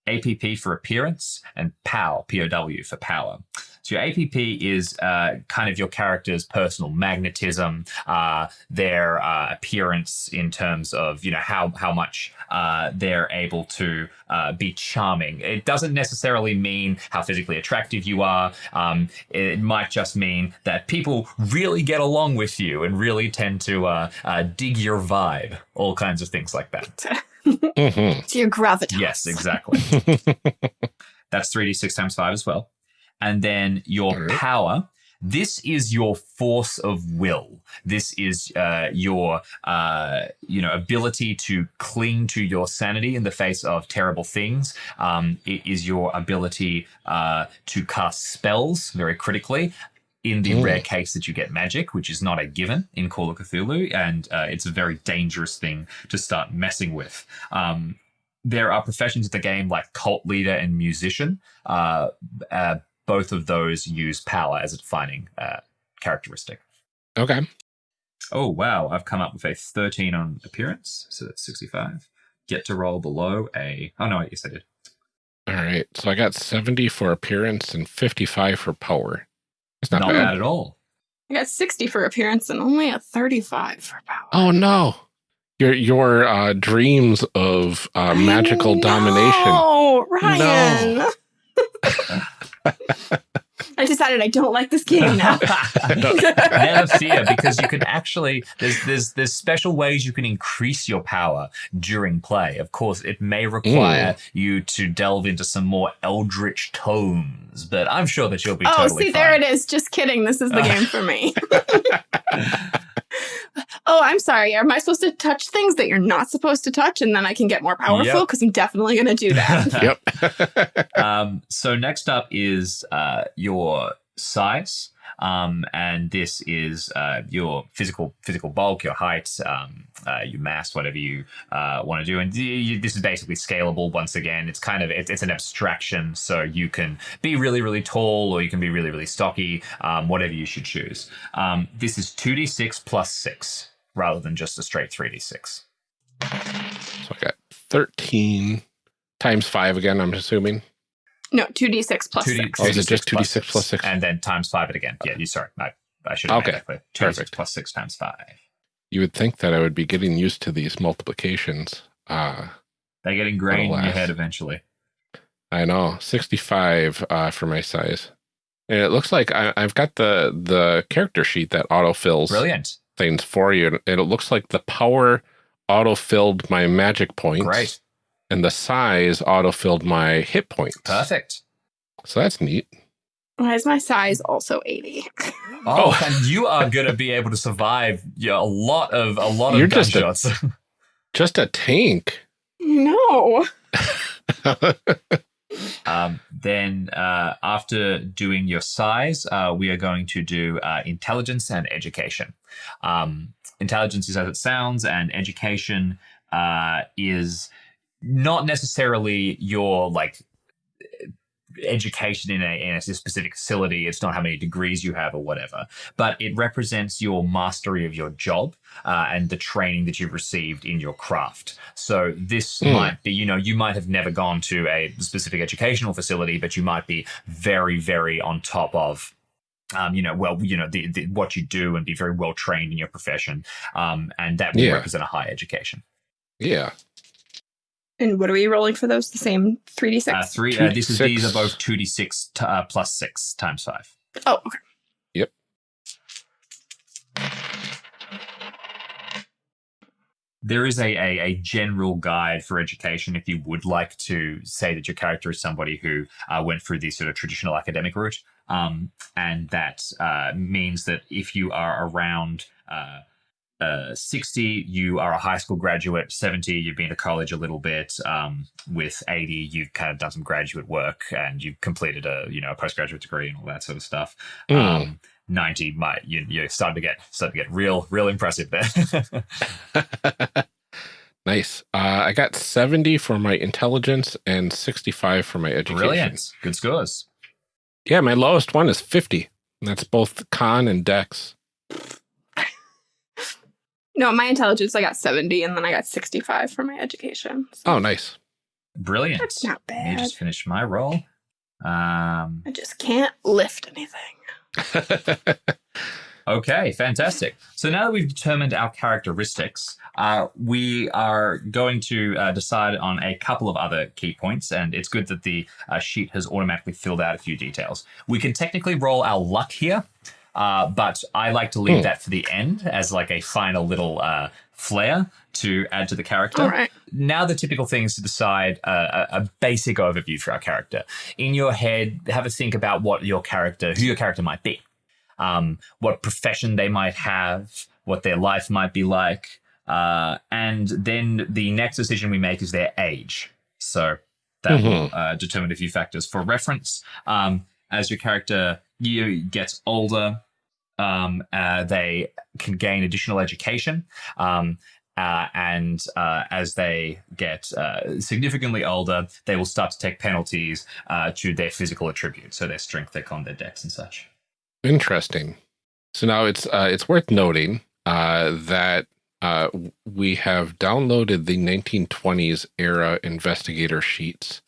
APP for appearance and POW, POW for power. So your APP is uh, kind of your character's personal magnetism, uh, their uh, appearance in terms of you know how how much uh, they're able to uh, be charming. It doesn't necessarily mean how physically attractive you are. Um, it might just mean that people really get along with you and really tend to uh, dig your vibe. All kinds of things like that. hmm to your gravitas. Yes, exactly. That's 3d6 times 5 as well. And then your Alright. power. This is your force of will. This is uh, your, uh, you know, ability to cling to your sanity in the face of terrible things. Um, it is your ability uh, to cast spells very critically. In the Mm. rare case that you get magic, which is not a given in Call of Cthulhu, and uh, it's a very dangerous thing to start messing with. Um, there are professions in the game like cult leader and musician. Uh, uh, both of those use power as a defining uh, characteristic. Okay. Oh, wow. I've come up with a 13 on appearance. So that's 65. Get to roll below a. Oh, no, yes, I did. All right. So I got 70 for appearance and 55 for power. It's not, Not, bad. bad at all. I got 60 for appearance and only a 35 for power. Oh no. Your your uh, dreams of uh, magical domination. Oh, Ryan. I decided I don't like this game now. Never fear, because you can actually there's there's there's special ways you can increase your power during play. Of course, it may require you to delve into some more eldritch tomes, but I'm sure that you'll be oh, totally see, fine. there it is. Just kidding. This is the game for me. oh, I'm sorry. Am I supposed to touch things that you're not supposed to touch and then I can get more powerful? Yep. Because I'm definitely going to do that. Yep. um, so next up is uh, your size, um, and this is uh, your physical physical bulk, your height, um, uh, your mass, whatever you uh, want to do. And y- y- this is basically scalable. Once again, it's kind of it's, it's an abstraction, so you can be really really tall or you can be really really stocky, um, whatever you should choose. Um, this is two d six plus six rather than just a straight three d six. so I got 13 times 5 again, I'm assuming. No, 2d6 plus 2D 6. Oh, is it 2d6 just 2d6 plus six? And then times five it again. Yeah, you sorry. I, I should have Okay, made that clear. 2d6 perfect. plus six times five. You would think that I would be getting used to these multiplications. Uh, They get ingrained in your head eventually. I know 65 uh, for my size. And it looks like I, I've got the the character sheet that autofills Brilliant. things for you. And it looks like the power autofilled my magic points. Great. And the size autofilled my hit points. Perfect. So that's neat. Why is my size also 80? Oh, Oh. and you are going to be able to survive yeah, a lot of a lot of You're just a- gunshots. Just a tank. no. um, then uh, after doing your size, uh, we are going to do uh, intelligence and education. Um, intelligence is as it sounds, and education uh, is not necessarily your like education in a, in a specific facility. It's not how many degrees you have or whatever, but it represents your mastery of your job uh, and the training that you've received in your craft. So this Hmm. might be, you know, you might have never gone to a specific educational facility, but you might be very, very on top of. Um, you know, well, you know, the, the, what you do and be very well trained in your profession. Um, and that will Yeah. represent a high education. yeah. And what are we rolling for those? The same 3d6? Uh, three, uh, this is, these are both 2d6 t- uh, plus six times five. oh, okay. there is a, a, a general guide for education if you would like to say that your character is somebody who uh, went through the sort of traditional academic route. Um, and that uh, means that if you are around uh, uh, 60, you are a high school graduate. 70, you've been to college a little bit. Um, with 80, you've kind of done some graduate work and you've completed a you know a postgraduate degree and all that sort of stuff. Mm. Um, 90 might you you're starting to get starting to get real real impressive there. nice. Uh, I got 70 for my intelligence and 65 for my education. Brilliant. Good scores. Yeah, my lowest one is 50. And that's both con and dex. No, my intelligence, I got 70, and then I got 65 for my education. So Oh, nice. Brilliant. that's not Let me just finish my roll. Um, I just can't lift anything. Okay, fantastic. So now that we've determined our characteristics, uh, we are going to uh, decide on a couple of other key points, and it's good that the uh, sheet has automatically filled out a few details. We can technically roll our luck here, uh, but I like to leave Hmm. that for the end as like a final little uh, flair to add to the character. All right. Now the typical thing is to decide uh, a, a basic overview for our character. In your head, have a think about what your character, who your character might be um, what profession they might have, what their life might be like. Uh, and then the next decision we make is their age. So that will uh, determine a few factors. For reference, um, as your character you gets older, um, uh, they can gain additional education. Um, uh, and uh, as they get uh, significantly older, they will start to take penalties uh, to their physical attributes, so their strength, their con, their dex, and such. Interesting. So now it's uh, it's worth noting that we have downloaded the 1920s era investigator sheets.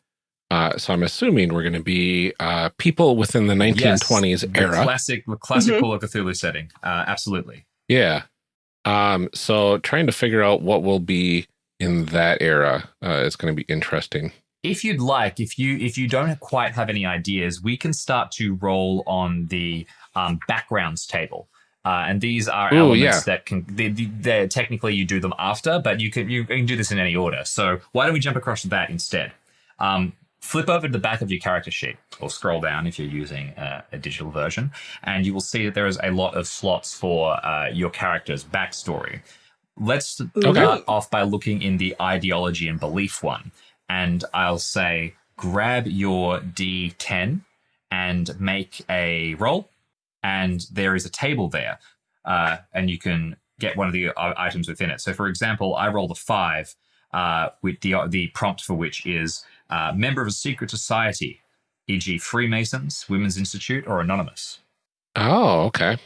Uh, so I'm assuming we're going to be uh, people within the 1920s Yes, the era. classic, the classic. Call of Cthulhu setting. Uh, absolutely. yeah. Um, so trying to figure out what will be in that era uh, is going to be interesting. If you'd like, if you if you don't quite have any ideas, we can start to roll on the um, backgrounds table. Uh, and these are Ooh, elements yeah. that can they, they, they're technically you do them after, but you can you can do this in any order. So why don't we jump across to that instead? Um, flip over to the back of your character sheet or scroll down if you're using uh, a digital version, and you will see that there is a lot of slots for uh, your character's backstory. Let's start off by looking in the ideology and belief one. And I'll say, grab your D10 and make a roll. And there is a table there. Uh, and you can get one of the uh, items within it. So, for example, I rolled a five uh, with the, the prompt for which is uh, member of a secret society, e.g., Freemasons, Women's Institute, or Anonymous. Oh, okay.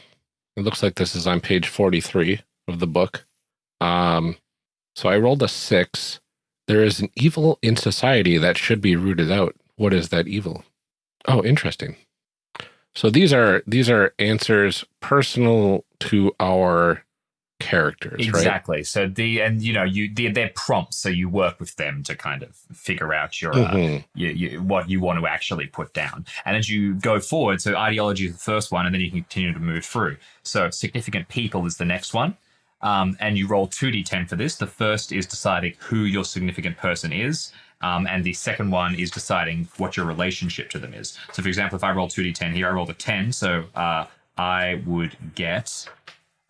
It looks like this is on page 43 of the book. Um, so I rolled a six. There is an evil in society that should be rooted out. What is that evil? Oh, interesting. So these are these are answers personal to our characters, right? Exactly. So the and you know you the, they're prompts, so you work with them to kind of figure out your uh, Mhm. you, you, what you want to actually put down. And as you go forward, so ideology is the first one, and then you can continue to move through. So significant people is the next one. Um, and you roll 2d10 for this. The first is deciding who your significant person is. Um, and the second one is deciding what your relationship to them is. So, for example, if I roll 2d10 here, I rolled a 10. So uh, I would get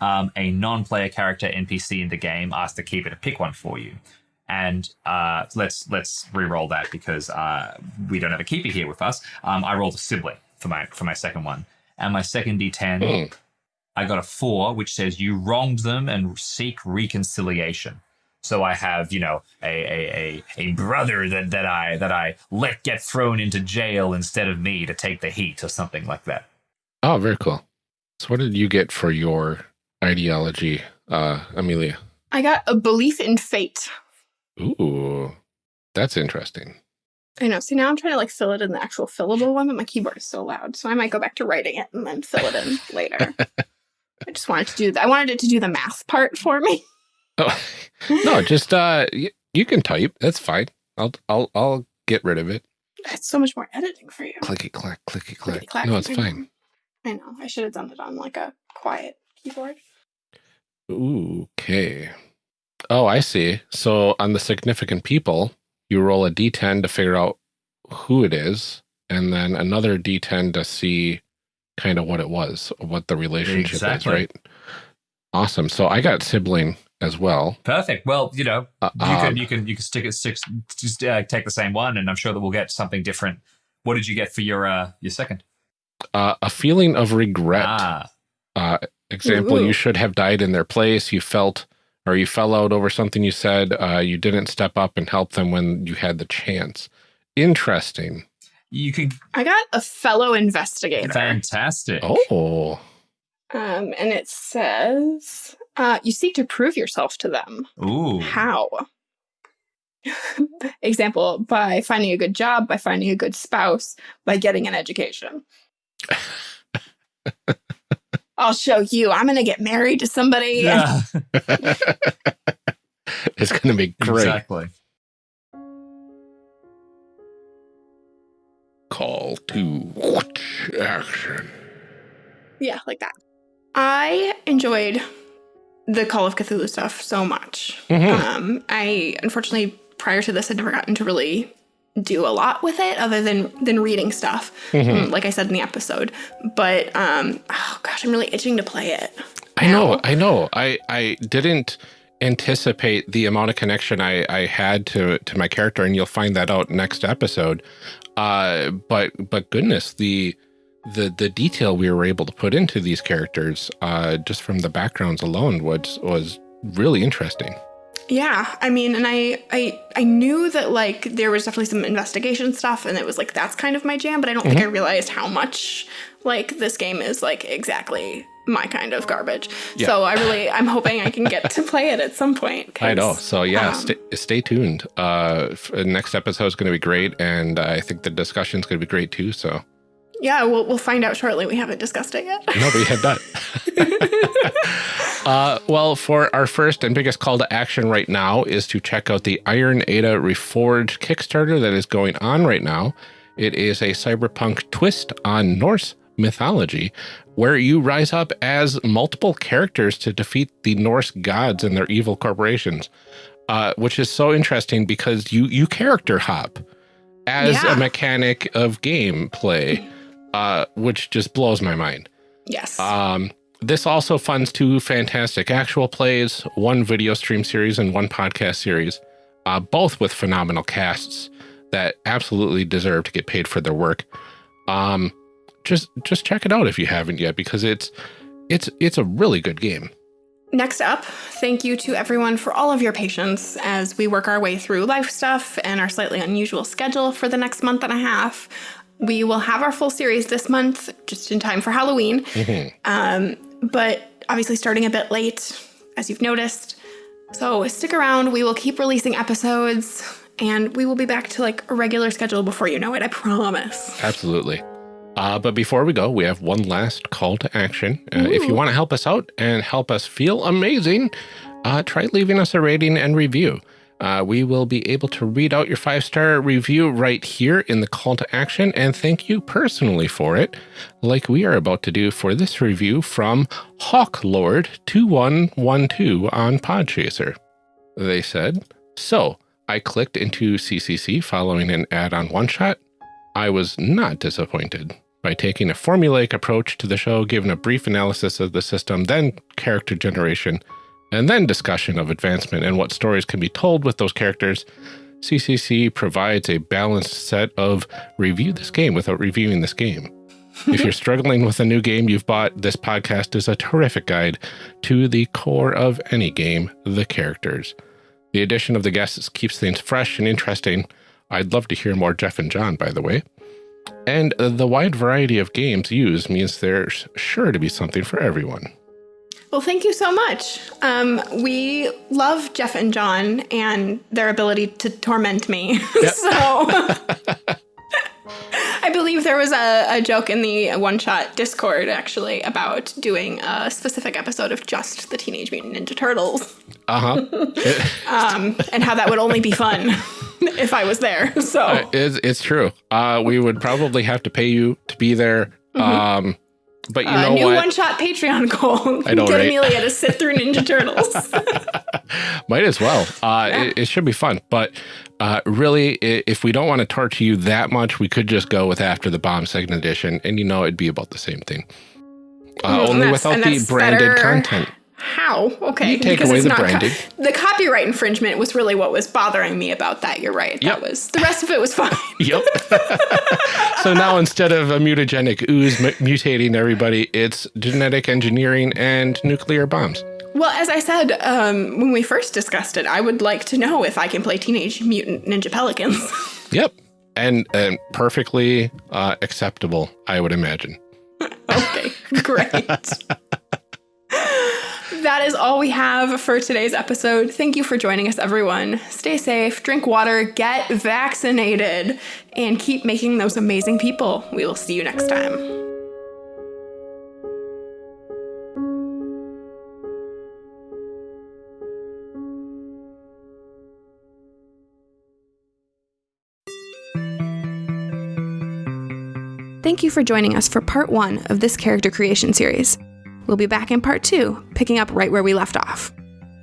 um, a non-player character NPC in the game asked the keeper to pick one for you. And uh, let's let's re-roll that because uh, we don't have a keeper here with us. Um, I rolled a sibling for my for my second one, and my second D10, Hmm. I got a four, which says you wronged them and seek reconciliation. So I have, you know, a a, a, a brother that, that I that I let get thrown into jail instead of me to take the heat or something like that. Oh, very cool. So what did you get for your ideology, uh, Amelia? I got a belief in fate. Ooh, that's interesting. I know. See, now I'm trying to like fill it in the actual fillable one, but my keyboard is so loud. So I might go back to writing it and then fill it in later. I just wanted to do that. I wanted it to do the math part for me. Oh, no, just uh, y- you can type. That's fine. I'll I'll I'll get rid of it. It's so much more editing for you. Clicky clack, clicky clack. Clickety-clack. No, it's fine. I know. I should have done it on like a quiet keyboard. Ooh, okay. Oh, I see. So on the significant people, you roll a d10 to figure out who it is, and then another d10 to see kind of what it was, what the relationship Exactly. is, right? Awesome. So I got sibling as well. Perfect. Well, you know, Uh, you can um, you can you can stick it six just uh, take the same one and i'm sure that we'll get something different what did you get for your uh your second uh, a feeling of regret. ah Uh, example, Ooh. you should have died in their place. You felt or you fell out over something you said. Uh, you didn't step up and help them when you had the chance. Interesting. You could I got a fellow investigator. fantastic. Oh, Um, and it says, uh, you seek to prove yourself to them. Ooh. How? Example, by finding a good job, by finding a good spouse, by getting an education. I'll show you. I'm going to get married to somebody. Yeah, it's going to be great. exactly. Call to action. Yeah, like that. I enjoyed the Call of Cthulhu stuff so much. Mhm. Um, I unfortunately prior to this had never gotten to really do a lot with it other than than reading stuff. Mhm. mm, Like I said in the episode. But um oh gosh, I'm really itching to play it. I know, now. I know. I I didn't anticipate the amount of connection I I had to to my character, and you'll find that out next episode. Uh, but but goodness, the the the detail we were able to put into these characters, uh, just from the backgrounds alone, was was really interesting. Yeah, I mean, and I, I, I knew that like there was definitely some investigation stuff, and it was like that's kind of my jam. But I don't think I realized how much like this game is like exactly my kind of garbage. Yeah. So I really, I'm hoping I can get to play it at some point I know. So yeah, um, stay, stay tuned. Uh, f- next episode is going to be great, and I think the discussion is going to be great too. So Yeah, we'll we'll find out shortly. We haven't discussed it yet. Nobody had that. uh, well, for our first and biggest call to action right now is to check out the Iron Edda Reforged Kickstarter that is going on right now. It is a cyberpunk twist on Norse mythology, where you rise up as multiple characters to defeat the Norse gods and their evil corporations, uh, which is so interesting because you you character hop as Yeah. a mechanic of gameplay, uh, which just blows my mind. yes. Um, this also funds two fantastic actual plays, one video stream series, and one podcast series, uh, both with phenomenal casts that absolutely deserve to get paid for their work. Um, just just check it out if you haven't yet, because it's it's it's a really good game. Next up, thank you to everyone for all of your patience as we work our way through life stuff and our slightly unusual schedule for the next month and a half. We will have our full series this month, just in time for Halloween. Um, but obviously, starting a bit late, as you've noticed. So stick around. We will keep releasing episodes, and we will be back to like a regular schedule before you know it. I promise. Absolutely. Uh, but before we go, we have one last call to action. Uh, if you want to help us out and help us feel amazing, uh, try leaving us a rating and review. Uh, we will be able to read out your five star review right here in the call to action and thank you personally for it, like we are about to do for this review from Hawklord2112 on Podchaser. They said, So I clicked into CCC following an ad on One Shot. I was not disappointed. By taking a formulaic approach to the show, given a brief analysis of the system, then character generation, and then discussion of advancement and what stories can be told with those characters, CCC provides a balanced set of review this game without reviewing this game. if you're struggling with a new game you've bought, this podcast is a terrific guide to the core of any game, the characters. The addition of the guests keeps things fresh and interesting. I'd love to hear more Jeff and John, by the way. And the wide variety of games used means there's sure to be something for everyone. Well, thank you so much. Um, we love Jeff and John and their ability to torment me. so I believe there was a, a joke in the one shot Discord actually about doing a specific episode of just the Teenage Mutant Ninja Turtles Uh huh. um, and how that would only be fun if I was there. So it's, it's true. Uh, we would probably have to pay you to be there. Um, but you uh, know new what? one shot Patreon goal. I know, Get right? Amelia to sit through Ninja Turtles. Might as well. Uh, it, it should be fun. But uh, really, if we don't want to torture you that much, we could just go with After the Bomb Second Edition, and you know it'd be about the same thing. Uh, Mm, only without the branded better. content. How? Okay. You take because away it's the not co- the copyright infringement was really what was bothering me about that. You're right. Yep. That was the rest of it was fine. Yep. so now instead of a mutagenic ooze mu- mutating everybody, it's genetic engineering and nuclear bombs. well, as I said um, when we first discussed it, I would like to know if I can play Teenage Mutant Ninja Pelicans. Yep. And and perfectly uh, acceptable, I would imagine. okay, great. That is all we have for today's episode. Thank you for joining us, everyone. Stay safe, drink water, get vaccinated, and keep making those amazing people. We will see you next time. Thank you for joining us for part one of this character creation series. We'll be back in part two, picking up right where we left off.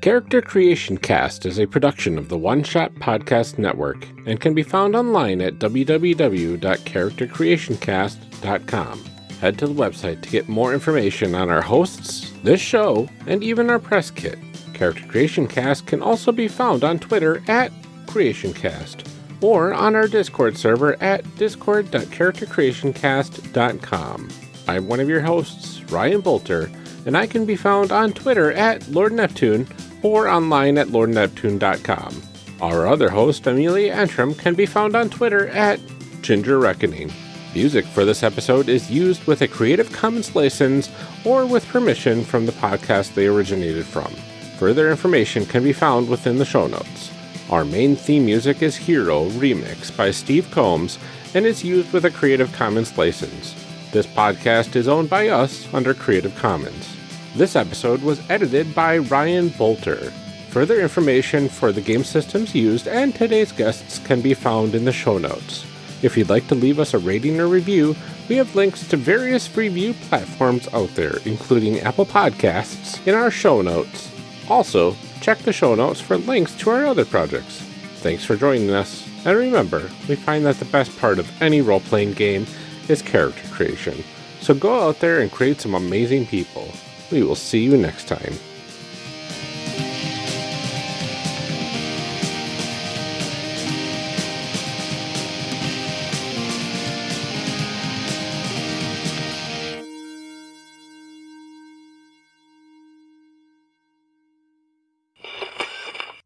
Character Creation Cast is a production of the One Shot Podcast Network and can be found online at www.charactercreationcast.com. Head to the website to get more information on our hosts, this show, and even our press kit. Character Creation Cast can also be found on Twitter at CreationCast or on our Discord server at discord.charactercreationcast.com. I'm one of your hosts, Ryan Bolter, and I can be found on Twitter at Lord Neptune or online at lordneptune.com. Our other host, Amelia Antrim, can be found on Twitter at Ginger Reckoning. Music for this episode is used with a Creative Commons license or with permission from the podcast they originated from. Further information can be found within the show notes. Our main theme music is Hero Remix by Steve Combs and is used with a Creative Commons license. This podcast is owned by us under Creative Commons. This episode was edited by Ryan Bolter. Further information for the game systems used and today's guests can be found in the show notes. If you'd like to leave us a rating or review, we have links to various review platforms out there, including Apple Podcasts, in our show notes. Also, check the show notes for links to our other projects. Thanks for joining us, and remember, we find that the best part of any role playing game is character creation. So go out there and create some amazing people. We will see you next time.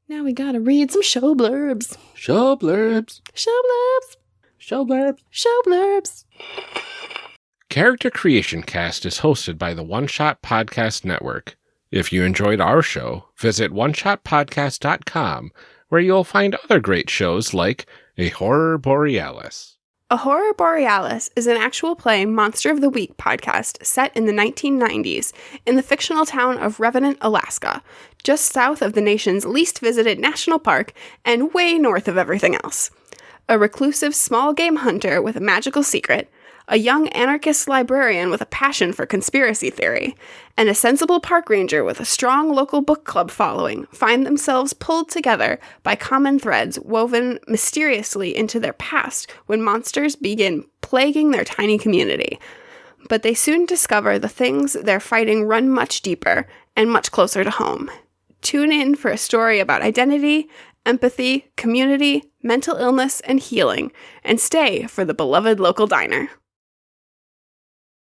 Now we gotta read some show blurbs. Show blurbs. Show blurbs. Show blurbs. Show blurbs. Character Creation Cast is hosted by the One Shot Podcast Network. If you enjoyed our show, visit oneshotpodcast.com, where you'll find other great shows like A Horror Borealis. A Horror Borealis is an actual play Monster of the Week podcast set in the 1990s in the fictional town of Revenant, Alaska, just south of the nation's least visited national park and way north of everything else. A reclusive small game hunter with a magical secret, a young anarchist librarian with a passion for conspiracy theory, and a sensible park ranger with a strong local book club following find themselves pulled together by common threads woven mysteriously into their past when monsters begin plaguing their tiny community. But they soon discover the things they're fighting run much deeper and much closer to home. Tune in for a story about identity, empathy, community, mental illness, and healing, and stay for the beloved local diner.